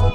Wow.